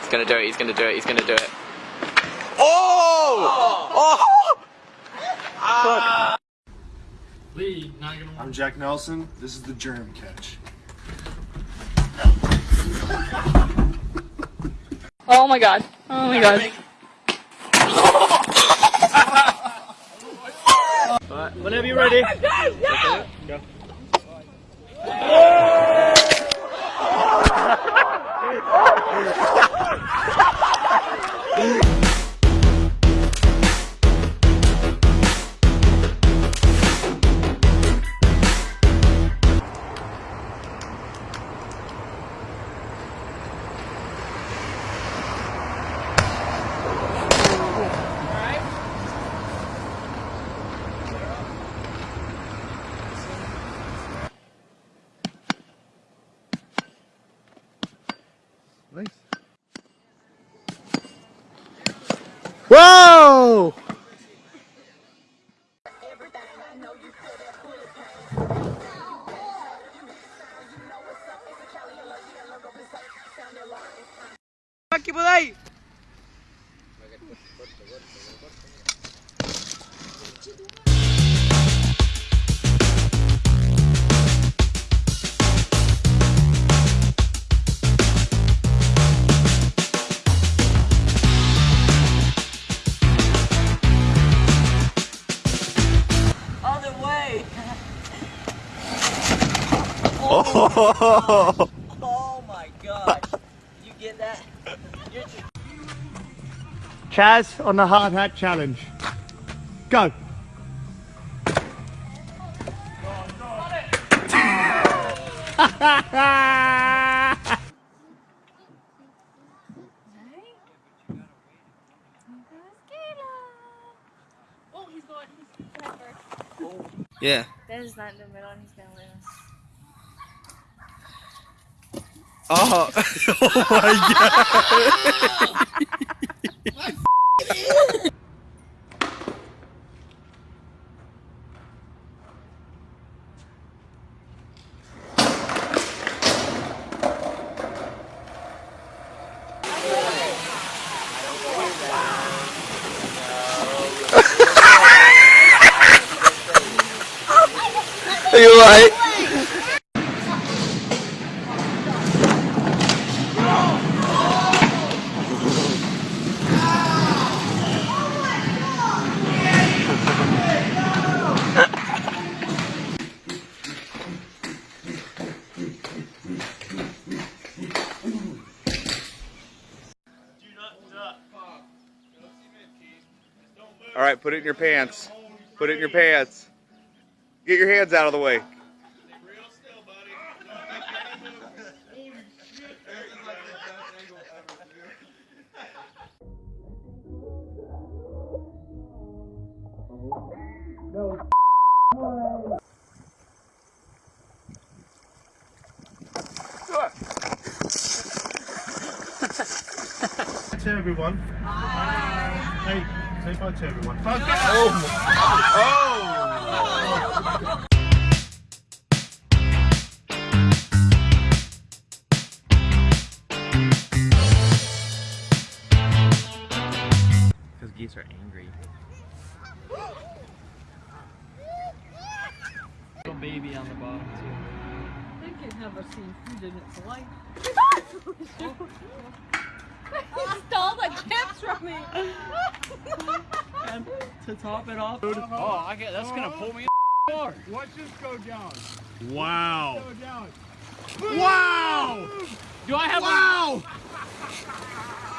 He's gonna do it, he's gonna do it, he's gonna do it. Oh! Oh! Lee, not gonna I'm Jack Nelson. This is the germ catch. Oh my god. Oh my god. Alright, whenever you're ready. Whoa! Aquí por ahí. Oh! Oh my gosh. You get that? You're Chaz on the hard hat challenge. Go. Oh, he's going. He's clever. Yeah. Ben's not in the middle and he's gonna lose. Oh, oh my god. Are you alright? Right, put it in your pants. Put it in your pants. Get your hands out of the way. to everyone. Hey, say bye to everyone. Because geese are angry. little baby on the bottom too. They can have a seafood in its life. he stole the chips from me. And to top it off. Oh, I get that's gonna pull me more. Watch this go down. Wow. Go down. Wow. Do I have Wow.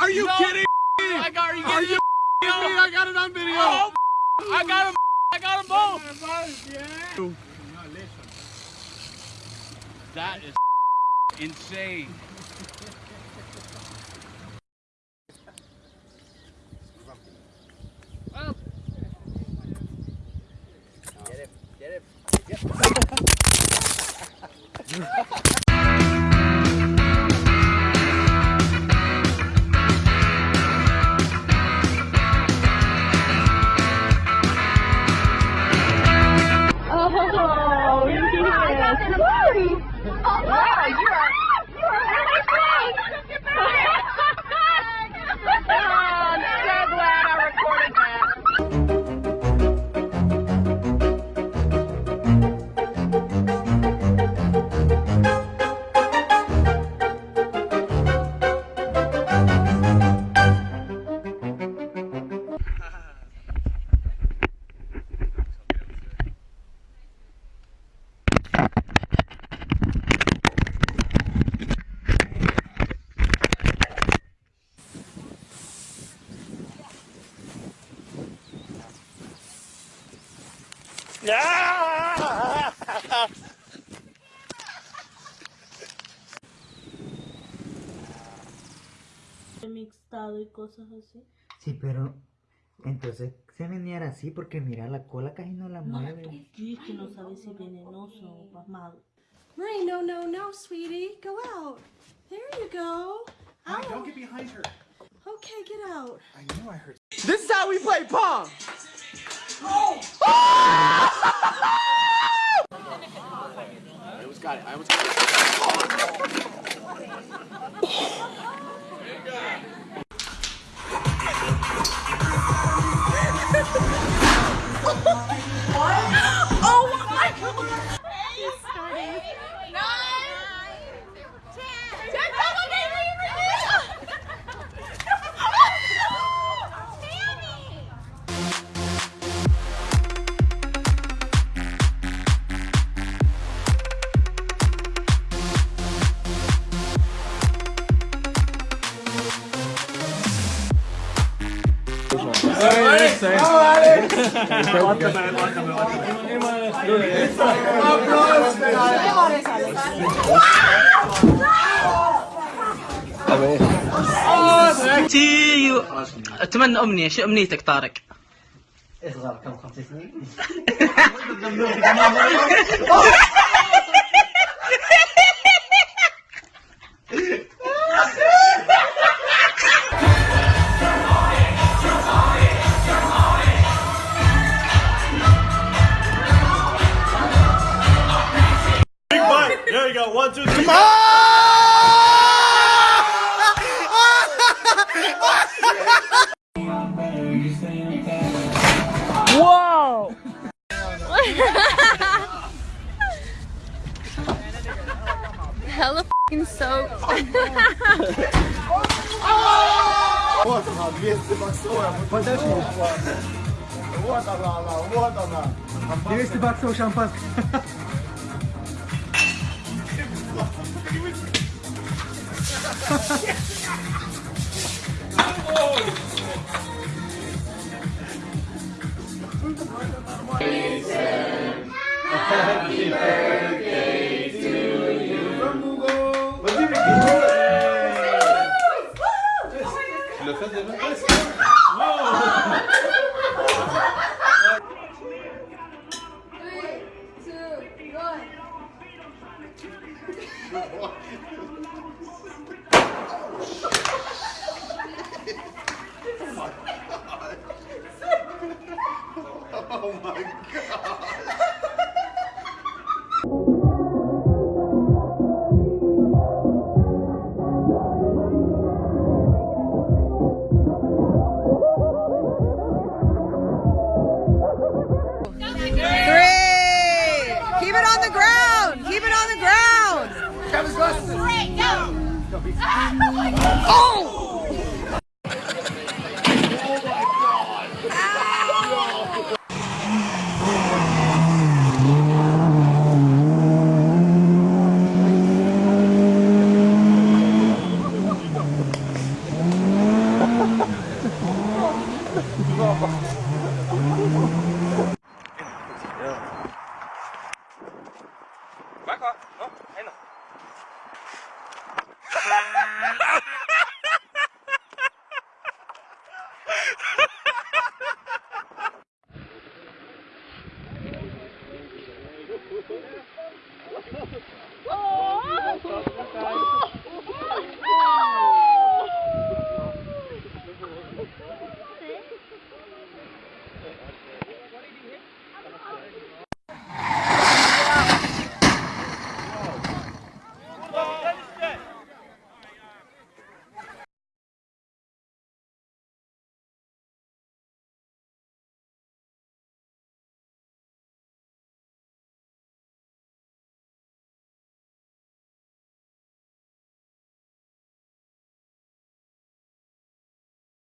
Are you No. kidding? a I got are you Are kidding you me? kidding me? I got it on video. Oh, I got him. I got them both. That is insane. Oh, mixtado y cosas así. Sí, pero entonces se venía así porque mira la cola casi no la mueve. Sí, es que no sabes si venenoso o pasmado. Marie, no, no, no, sweetie. Go out. There you go. Don't get behind her. Okay, get out. I knew I heard. This is how we play pong. I أتمنى أمنية شو أمنيتك طارق؟ اصغر كم خمس سنين go. One, two, three. Whoa! Hella f***ing soaked. Вот она, 200 баксов. Подожди. Вот она, она, вот она. 200 баксов шампанское. Three! you want. Oh!